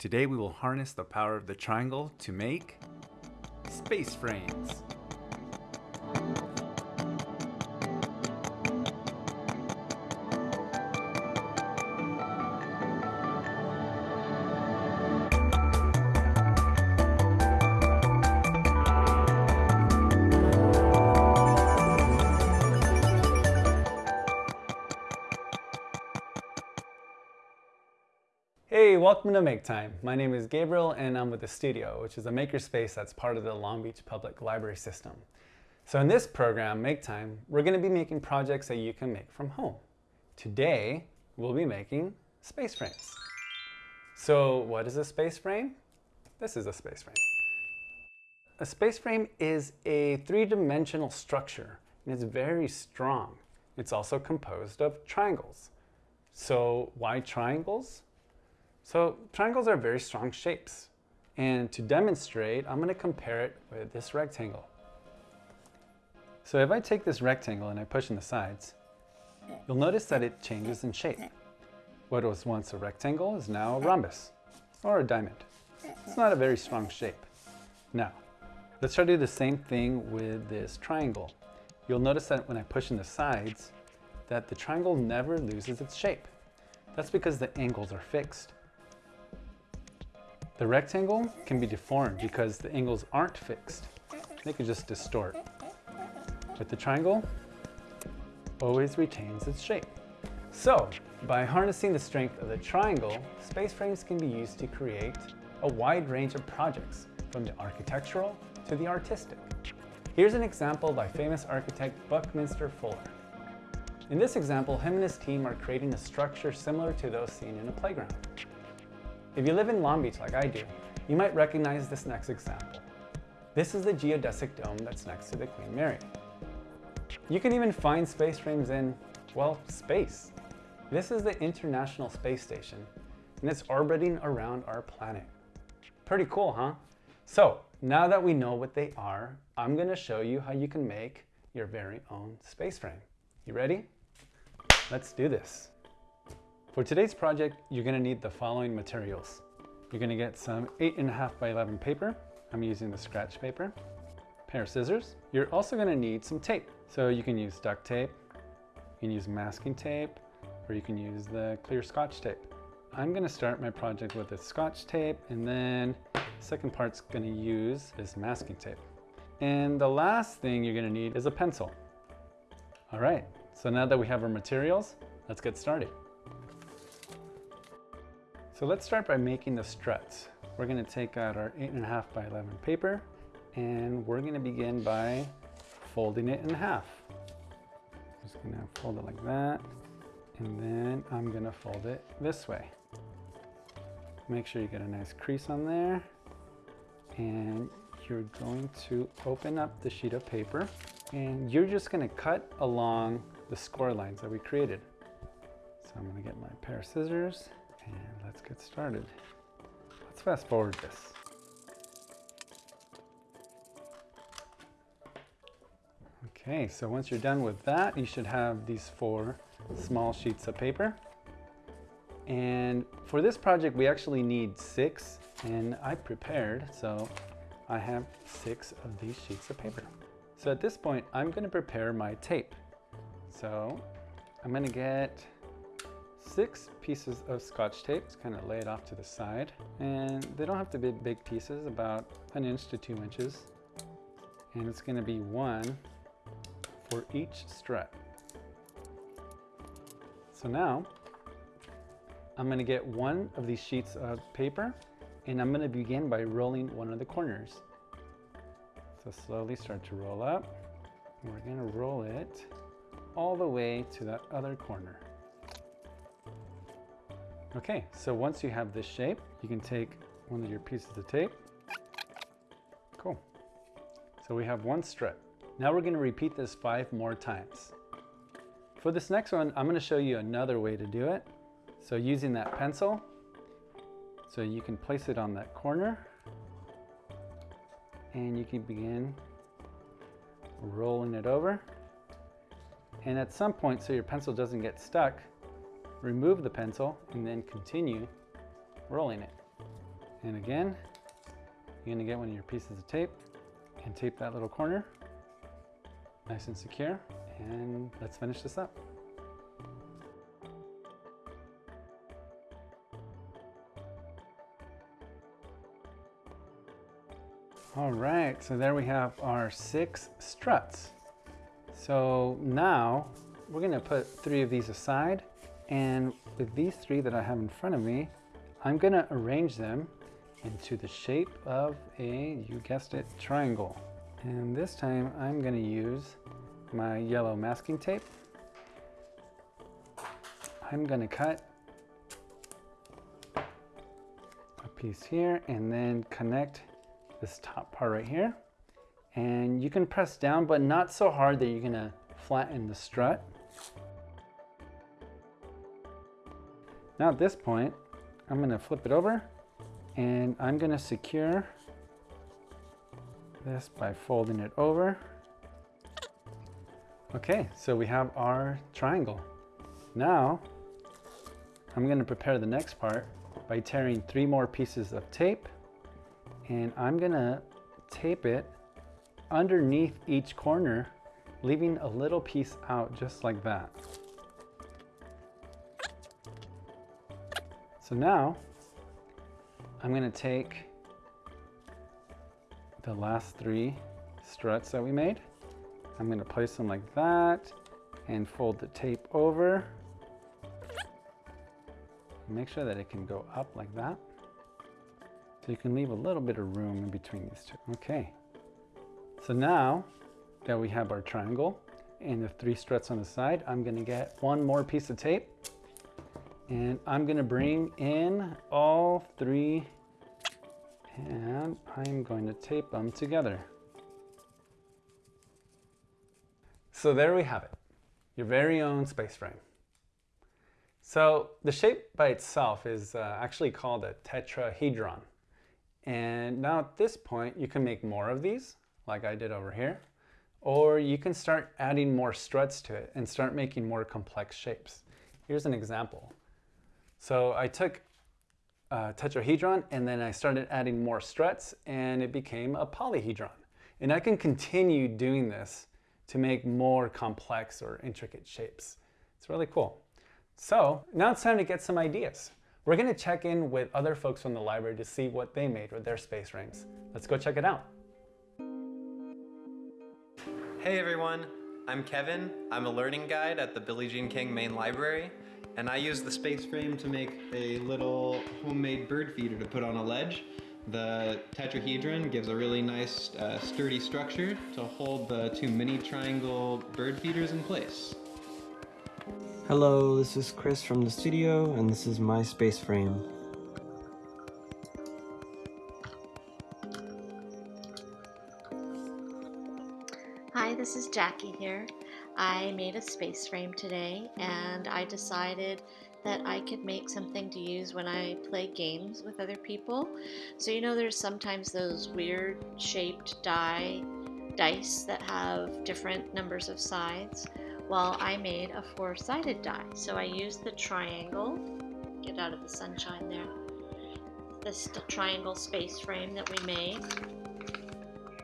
Today we will harness the power of the triangle to make space frames. Hey, welcome to Make Time. My name is Gabriel and I'm with the Studio, which is a makerspace that's part of the Long Beach Public Library system. So in this program, Make Time, we're going to be making projects that you can make from home. Today, we'll be making space frames. So what is a space frame? This is a space frame. A space frame is a three-dimensional structure and it's very strong. It's also composed of triangles. So why triangles? So triangles are very strong shapes. And to demonstrate, I'm going to compare it with this rectangle. So if I take this rectangle and I push in the sides, you'll notice that it changes in shape. What was once a rectangle is now a rhombus or a diamond. It's not a very strong shape. Now, let's try to do the same thing with this triangle. You'll notice that when I push in the sides, that the triangle never loses its shape. That's because the angles are fixed. The rectangle can be deformed because the angles aren't fixed. They can just distort. But the triangle always retains its shape. So, by harnessing the strength of the triangle, space frames can be used to create a wide range of projects, from the architectural to the artistic. Here's an example by famous architect Buckminster Fuller. In this example, him and his team are creating a structure similar to those seen in a playground. If you live in Long Beach like I do, you might recognize this next example. This is the geodesic dome that's next to the Queen Mary. You can even find space frames in, well, space. This is the International Space Station, and it's orbiting around our planet. Pretty cool, huh? So, now that we know what they are, I'm gonna show you how you can make your very own space frame. You ready? Let's do this. For today's project, you're gonna need the following materials. You're gonna get some 8.5 by 11 paper. I'm using the scratch paper. Pair of scissors. You're also gonna need some tape. So you can use duct tape, you can use masking tape, or you can use the clear scotch tape. I'm gonna start my project with the scotch tape, and then the second part's gonna use this masking tape. And the last thing you're gonna need is a pencil. All right, so now that we have our materials, let's get started. So let's start by making the struts. We're gonna take out our 8.5 by 11 paper and we're gonna begin by folding it in half. Just gonna fold it like that and then I'm gonna fold it this way. Make sure you get a nice crease on there and you're going to open up the sheet of paper and you're just gonna cut along the score lines that we created. So I'm gonna get my pair of scissors and let's get started. Let's fast forward this. Okay, so once you're done with that, you should have these four small sheets of paper. And for this project, we actually need six, and I prepared, so I have six of these sheets of paper. So at this point, I'm gonna prepare my tape. So I'm gonna get six pieces of scotch tape. Just kind of lay it off to the side. And they don't have to be big pieces, about an inch to two inches. And it's gonna be one for each strut. So now, I'm gonna get one of these sheets of paper and I'm gonna begin by rolling one of the corners. So slowly start to roll up. We're gonna roll it all the way to that other corner. Okay, so once you have this shape, you can take one of your pieces of tape. Cool. So we have one strip. Now we're gonna repeat this five more times. For this next one, I'm gonna show you another way to do it. So using that pencil, so you can place it on that corner and you can begin rolling it over. And at some point, so your pencil doesn't get stuck, remove the pencil and then continue rolling it. And again, you're gonna get one of your pieces of tape and tape that little corner nice and secure. And let's finish this up. All right, so there we have our six struts. So now we're gonna put three of these aside and with these three that I have in front of me, I'm gonna arrange them into the shape of a, you guessed it, triangle. And this time I'm gonna use my yellow masking tape. I'm gonna cut a piece here and then connect this top part right here. And you can press down, but not so hard that you're gonna flatten the strut. Now at this point, I'm gonna flip it over and I'm gonna secure this by folding it over. Okay, so we have our triangle. Now, I'm gonna prepare the next part by tearing three more pieces of tape and I'm gonna tape it underneath each corner, leaving a little piece out just like that. So now, I'm gonna take the last three struts that we made. I'm gonna place them like that and fold the tape over. Make sure that it can go up like that. So you can leave a little bit of room in between these two. Okay. So now that we have our triangle and the three struts on the side, I'm gonna get one more piece of tape and I'm gonna bring in all three and I'm going to tape them together. So there we have it, your very own space frame. So the shape by itself is uh, actually called a tetrahedron. And now at this point, you can make more of these, like I did over here, or you can start adding more struts to it and start making more complex shapes. Here's an example. So I took a tetrahedron and then I started adding more struts and it became a polyhedron. And I can continue doing this to make more complex or intricate shapes. It's really cool. So now it's time to get some ideas. We're gonna check in with other folks from the library to see what they made with their space rings. Let's go check it out. Hey everyone, I'm Kevin. I'm a learning guide at the Billie Jean King Main Library, and I used the space frame to make a little homemade bird feeder to put on a ledge. The tetrahedron gives a really nice uh, sturdy structure to hold the two mini triangle bird feeders in place. Hello, this is Chris from the studio, and this is my space frame. Hi, this is Jackie here. I made a space frame today and I decided that I could make something to use when I play games with other people. So you know there's sometimes those weird shaped die dice that have different numbers of sides. Well, I made a four-sided die. So I used the triangle, get out of the sunshine there, this triangle space frame that we made.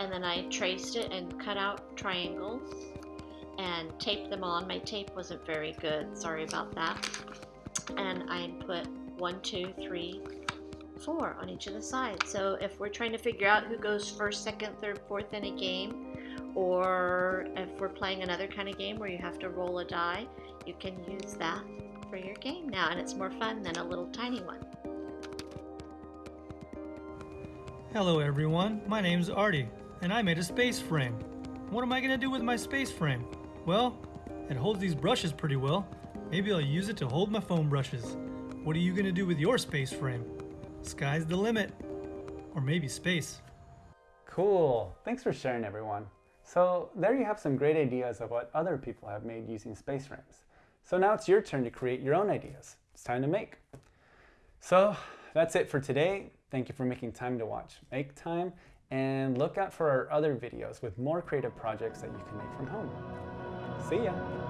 And then I traced it and cut out triangles and taped them on. My tape wasn't very good, sorry about that. And I put one, two, three, four on each of the sides. So if we're trying to figure out who goes first, second, third, fourth in a game, or if we're playing another kind of game where you have to roll a die, you can use that for your game now, and it's more fun than a little tiny one. Hello everyone, my name's Artie, and I made a space frame. What am I gonna do with my space frame? Well, it holds these brushes pretty well. Maybe I'll use it to hold my foam brushes. What are you gonna do with your space frame? Sky's the limit. Or maybe space. Cool, thanks for sharing everyone. So there you have some great ideas of what other people have made using space frames. So now it's your turn to create your own ideas. It's time to make. So that's it for today. Thank you for making time to watch Make Time and look out for our other videos with more creative projects that you can make from home. See ya!